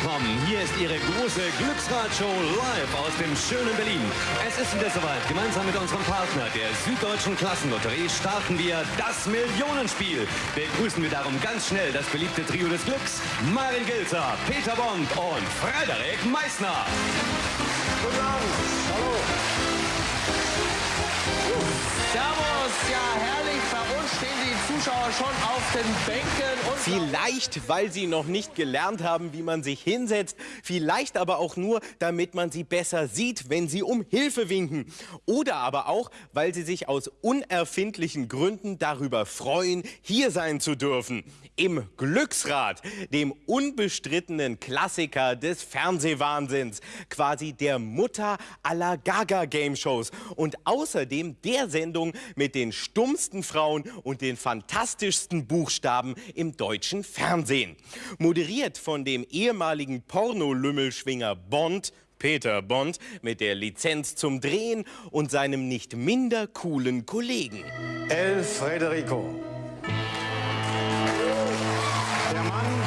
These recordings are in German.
willkommen. Hier ist Ihre große Glücksradshow live aus dem schönen Berlin. Es ist wieder soweit. Gemeinsam mit unserem Partner, der Süddeutschen Klassenlotterie, starten wir das Millionenspiel. Begrüßen wir darum ganz schnell das beliebte Trio des Glücks, Marin Gilzer, Peter Bond und Frederik Meissner. Guten Abend. Zuschauer schon auf den Bänken. Und Vielleicht, weil sie noch nicht gelernt haben, wie man sich hinsetzt. Vielleicht aber auch nur, damit man sie besser sieht, wenn sie um Hilfe winken. Oder aber auch, weil sie sich aus unerfindlichen Gründen darüber freuen, hier sein zu dürfen. Im Glücksrad, dem unbestrittenen Klassiker des Fernsehwahnsinns. Quasi der Mutter aller Gaga-Game-Shows. Und außerdem der Sendung mit den stummsten Frauen und den fantastischsten Buchstaben im deutschen Fernsehen. Moderiert von dem ehemaligen Pornolümmelschwinger Bond, Peter Bond, mit der Lizenz zum Drehen und seinem nicht minder coolen Kollegen. El Frederico. Der Mann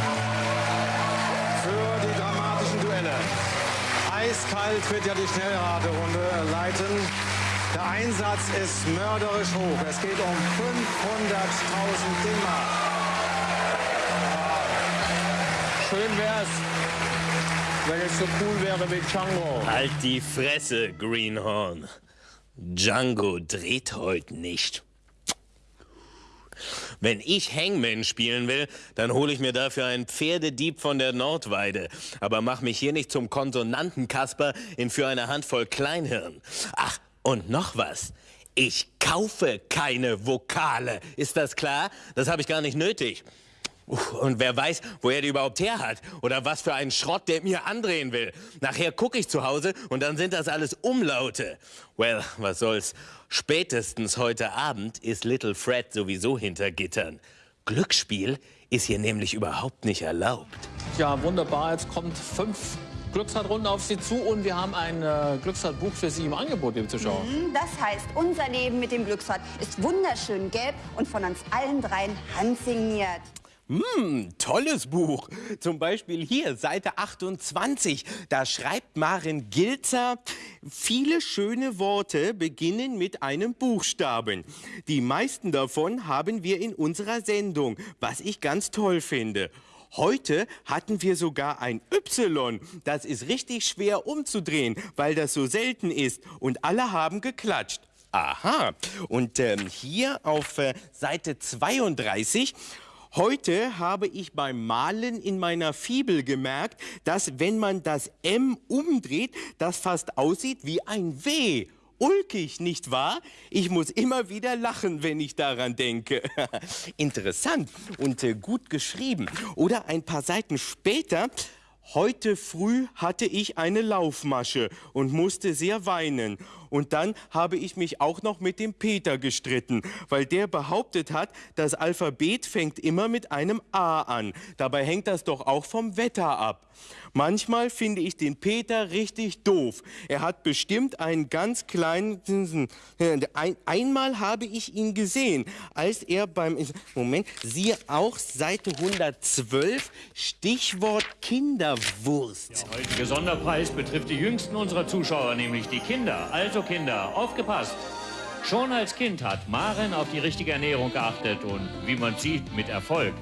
für die dramatischen Duelle. Eiskalt wird ja die Schnellraterunde leiten. Der Einsatz ist mörderisch hoch. Es geht um 500.000 D-Mark. schön wär's, wenn es so cool wäre wie Django. Halt die Fresse, Greenhorn. Django dreht heute nicht. Wenn ich Hangman spielen will, dann hole ich mir dafür einen Pferdedieb von der Nordweide. Aber mach mich hier nicht zum Konsonantenkasper in für eine Handvoll Kleinhirn. Ach, und noch was. Ich kaufe keine Vokale. Ist das klar? Das habe ich gar nicht nötig. Und wer weiß, wo er die überhaupt her hat oder was für einen Schrott der mir andrehen will. Nachher gucke ich zu Hause und dann sind das alles Umlaute. Well, was soll's. Spätestens heute Abend ist Little Fred sowieso hinter Gittern. Glücksspiel ist hier nämlich überhaupt nicht erlaubt. Ja, wunderbar. Jetzt kommt fünf Glücksradrunden auf Sie zu und wir haben ein äh, Glücksradbuch für Sie im Angebot, liebe Zuschauer. Mhm, Das heißt, unser Leben mit dem Glücksrad ist wunderschön gelb und von uns allen dreien handsigniert. Hm, tolles Buch. Zum Beispiel hier, Seite 28. Da schreibt Maren Gilzer, viele schöne Worte beginnen mit einem Buchstaben. Die meisten davon haben wir in unserer Sendung, was ich ganz toll finde. Heute hatten wir sogar ein Y. Das ist richtig schwer umzudrehen, weil das so selten ist. Und alle haben geklatscht. Aha. Und ähm, hier auf äh, Seite 32 Heute habe ich beim Malen in meiner Fibel gemerkt, dass wenn man das M umdreht, das fast aussieht wie ein W. Ulkig, nicht wahr? Ich muss immer wieder lachen, wenn ich daran denke. Interessant und äh, gut geschrieben. Oder ein paar Seiten später. Heute früh hatte ich eine Laufmasche und musste sehr weinen. Und dann habe ich mich auch noch mit dem Peter gestritten, weil der behauptet hat, das Alphabet fängt immer mit einem A an. Dabei hängt das doch auch vom Wetter ab. Manchmal finde ich den Peter richtig doof. Er hat bestimmt einen ganz kleinen... Ein, einmal habe ich ihn gesehen, als er beim... Moment, siehe auch Seite 112, Stichwort Kinderwurst. Der heutige Sonderpreis betrifft die jüngsten unserer Zuschauer, nämlich die Kinder. Also Kinder, aufgepasst! Schon als Kind hat Maren auf die richtige Ernährung geachtet und, wie man sieht, mit Erfolg.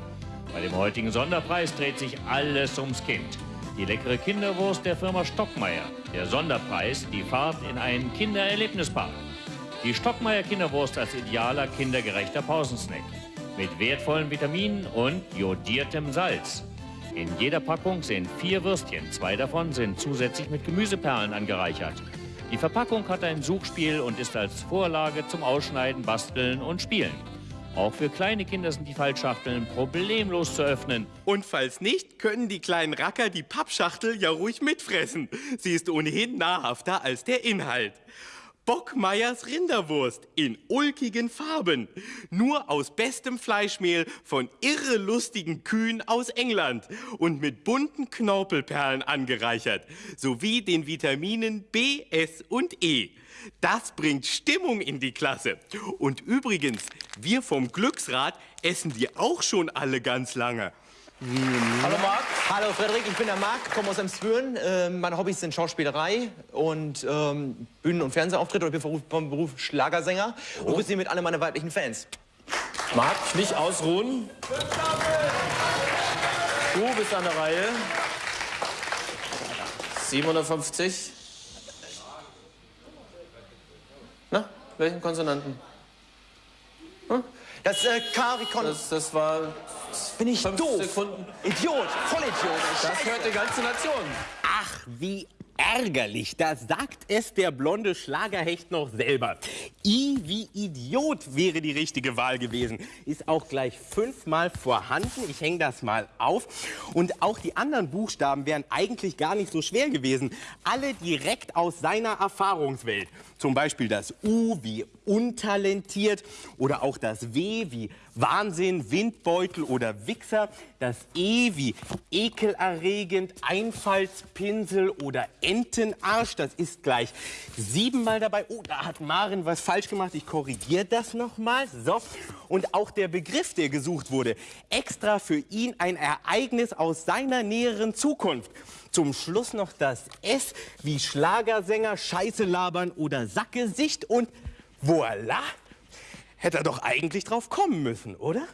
Bei dem heutigen Sonderpreis dreht sich alles ums Kind. Die leckere Kinderwurst der Firma Stockmeier. Der Sonderpreis, die Fahrt in einen Kindererlebnispark. Die Stockmeier Kinderwurst als idealer kindergerechter Pausensnack. Mit wertvollen Vitaminen und jodiertem Salz. In jeder Packung sind vier Würstchen. Zwei davon sind zusätzlich mit Gemüseperlen angereichert. Die Verpackung hat ein Suchspiel und ist als Vorlage zum Ausschneiden, Basteln und Spielen. Auch für kleine Kinder sind die Fallschachteln problemlos zu öffnen. Und falls nicht, können die kleinen Racker die Pappschachtel ja ruhig mitfressen. Sie ist ohnehin nahrhafter als der Inhalt. Bockmeyers Rinderwurst in ulkigen Farben. Nur aus bestem Fleischmehl von irre lustigen Kühen aus England und mit bunten Knorpelperlen angereichert, sowie den Vitaminen B, S und E. Das bringt Stimmung in die Klasse. Und übrigens, wir vom Glücksrad essen die auch schon alle ganz lange. Hallo Marc. Hallo Frederik, ich bin der Marc, komme aus Emsbüren. Ähm, meine Hobbys sind Schauspielerei und ähm, Bühnen- und Fernsehauftritte. Ich bin vom Beruf, Schlagersänger und grüße hiermit alle meine weiblichen Fans. Marc, nicht ausruhen. Du bist an der Reihe. 750. Na, welchen Konsonanten? Das äh, Kon Das, das war bin ich fünf doof. Sekunden. Idiot, Vollidiot. Das hört die ganze Nation. Ach, wie ärgerlich. Da sagt es der blonde Schlagerhecht noch selber. I wie Idiot wäre die richtige Wahl gewesen. Ist auch gleich fünfmal vorhanden. Ich hänge das mal auf. Und auch die anderen Buchstaben wären eigentlich gar nicht so schwer gewesen. Alle direkt aus seiner Erfahrungswelt. Zum Beispiel das U wie untalentiert oder auch das W wie Wahnsinn, Windbeutel oder Wichser. Das E wie ekelerregend, Einfallspinsel oder Entenarsch. Das ist gleich siebenmal dabei. Oh, da hat Maren was falsch gemacht. Ich korrigiere das nochmal. So. Und auch der Begriff, der gesucht wurde, extra für ihn ein Ereignis aus seiner näheren Zukunft. Zum Schluss noch das S wie Schlagersänger, Scheiße labern oder Sackgesicht und voilà. Hätte er doch eigentlich drauf kommen müssen, oder?